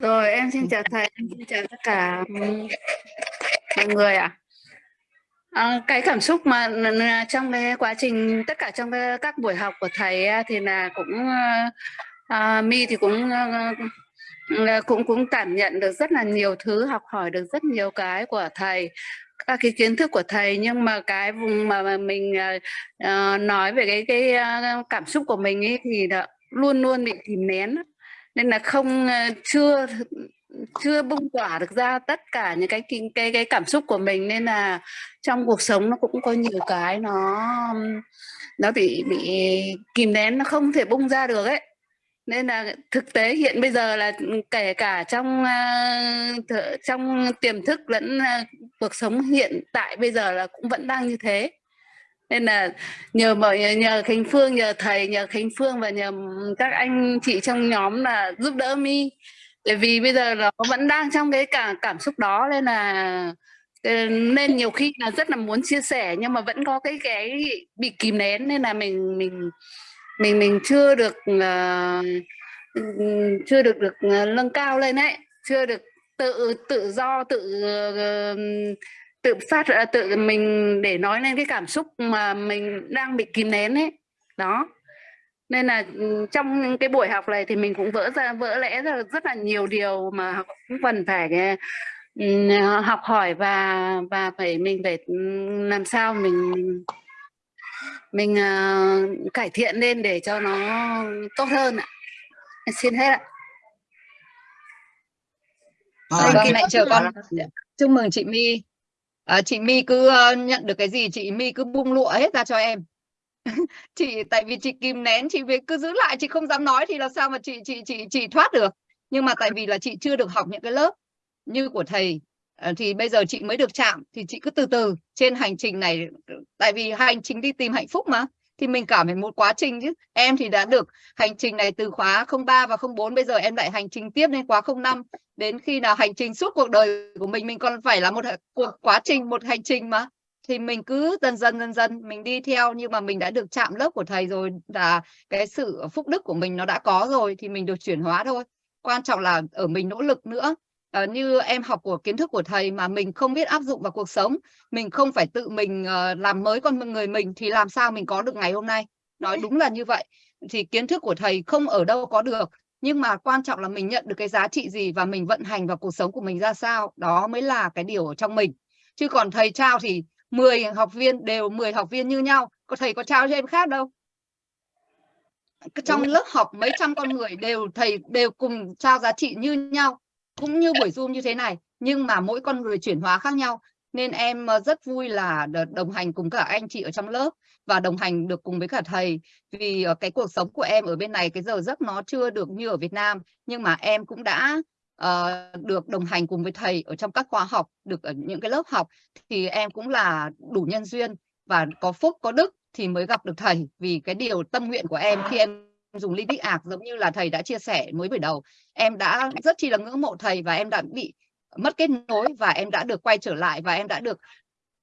Rồi, em xin chào thầy, em xin chào tất cả, mọi người ạ. À, cái cảm xúc mà trong cái quá trình tất cả trong cái các buổi học của thầy thì là cũng, à, My thì cũng, à, cũng cũng cảm nhận được rất là nhiều thứ, học hỏi được rất nhiều cái của thầy, các cái kiến thức của thầy. Nhưng mà cái vùng mà mà mình, uh, nói về cái cái, cảm xúc của mình ấy thì là luôn luôn bị kìm nén nên là không, ờ, chưa chưa bung tỏa được ra tất cả những cái kinh cái cái cảm xúc của mình, nên là trong cuộc sống nó cũng có nhiều cái nó, nó bị bị kìm nén, nó không thể bung ra được ấy. Nên là thực tế hiện bây giờ là, kể cả trong, ờ, trong tiềm thức lẫn, ờ, cuộc sống hiện tại bây giờ là cũng vẫn đang như thế. Nên là nhờ mọi nhờ Khánh Phương, nhờ thầy, nhờ Khánh Phương và nhờ, các anh chị trong nhóm là giúp đỡ mi. Bởi vì bây giờ nó vẫn đang trong cái cả cảm xúc đó nên là, ờ, nên nhiều khi là rất là muốn chia sẻ nhưng mà vẫn có cái cái bị kìm nén nên là mình mình mình mình chưa được, uh, chưa được được, ờ, nâng cao lên đấy chưa được tự tự do, tự, uh, tự phát à, tự mình để nói lên cái cảm xúc mà mình đang bị kìm nén ấy. Đó. Nên là, ừm, trong cái buổi học này thì mình cũng vỡ ra vỡ lẽ ra rất là nhiều điều mà học cũng cần phải, ờ, học hỏi và và phải mình phải, ừm, làm sao mình mình, ờ, cải thiện lên để cho nó tốt hơn ạ. Em xin hết ạ. Thank vâng, mẹ chờ con. Dạ, chúc mừng chị My à, chị My cứ, ờ, nhận được cái gì chị My cứ bung lụa hết ra cho em. Chị tại vì chị kìm nén, chị việc cứ giữ lại, chị không dám nói thì làm sao mà chị chị chị chị thoát được. Nhưng mà tại vì là chị chưa được học những cái lớp như của thầy, ờ, thì bây giờ chị mới được chạm, thì chị cứ từ từ trên hành trình này, tại vì hành trình đi tìm hạnh phúc mà, thì mình cảm thấy một quá trình chứ. Em thì đã được hành trình này từ khóa 03 và 04, bây giờ em lại hành trình tiếp lên khóa 05, đến khi nào hành trình suốt cuộc đời của mình, mình còn phải là một cuộc quá trình, một hành trình mà. Thì mình cứ dần dần, dần dần mình đi theo, nhưng mà mình đã được chạm lớp của thầy rồi là cái sự phúc đức của mình nó đã có rồi thì mình được chuyển hóa thôi. Quan trọng là ở mình nỗ lực nữa. Ờ, như em học của kiến thức của thầy mà mình không biết áp dụng vào cuộc sống, mình không phải tự mình, ờ, làm mới con người mình thì làm sao mình có được ngày hôm nay. Nói đúng là như vậy. Thì kiến thức của thầy không ở đâu có được, nhưng mà quan trọng là mình nhận được cái giá trị gì và mình vận hành vào cuộc sống của mình ra sao, đó mới là cái điều ở trong mình. Chứ còn thầy trao thì 10 học viên đều 10 học viên như nhau, có thầy có trao cho em khác đâu. Trong lớp học mấy trăm con người đều thầy đều cùng trao giá trị như nhau, cũng như buổi Zoom như thế này, nhưng mà mỗi con người chuyển hóa khác nhau. Nên em, ờ, rất vui là đồng hành cùng cả anh chị ở trong lớp và đồng hành được cùng với cả thầy. Vì, ờ, cái cuộc sống của em ở bên này cái giờ giấc nó chưa được như ở Việt Nam, nhưng mà em cũng đã, uh, được đồng hành cùng với thầy ở trong các khóa học, được ở những cái lớp học, thì em cũng là đủ nhân duyên và có phúc, có đức thì mới gặp được thầy. Vì cái điều tâm nguyện của em khi em dùng ly bích Ạc giống như là thầy đã chia sẻ mới buổi đầu, em đã rất chi là ngưỡng mộ thầy và em đã bị mất kết nối và em đã được quay trở lại và em đã được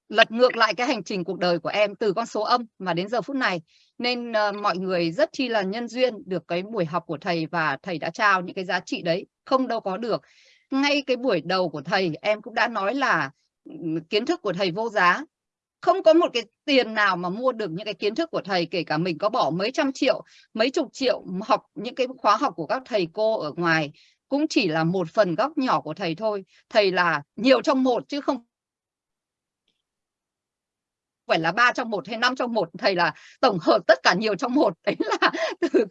lật ngược lại cái hành trình cuộc đời của em từ con số âm mà đến giờ phút này. Nên, uh, mọi người rất chi là nhân duyên được cái buổi học của thầy và thầy đã trao những cái giá trị đấy, không đâu có được. Ngay cái buổi đầu của thầy em cũng đã nói là, ừ, kiến thức của thầy vô giá, không có một cái tiền nào mà mua được những cái kiến thức của thầy, kể cả mình có bỏ mấy trăm triệu, mấy chục triệu học những cái khóa học của các thầy cô ở ngoài, cũng chỉ là một phần góc nhỏ của thầy thôi. Thầy là nhiều trong một chứ không phải là ba trong một hay năm trong một thầy là tổng hợp tất cả nhiều trong một. Đấy là từ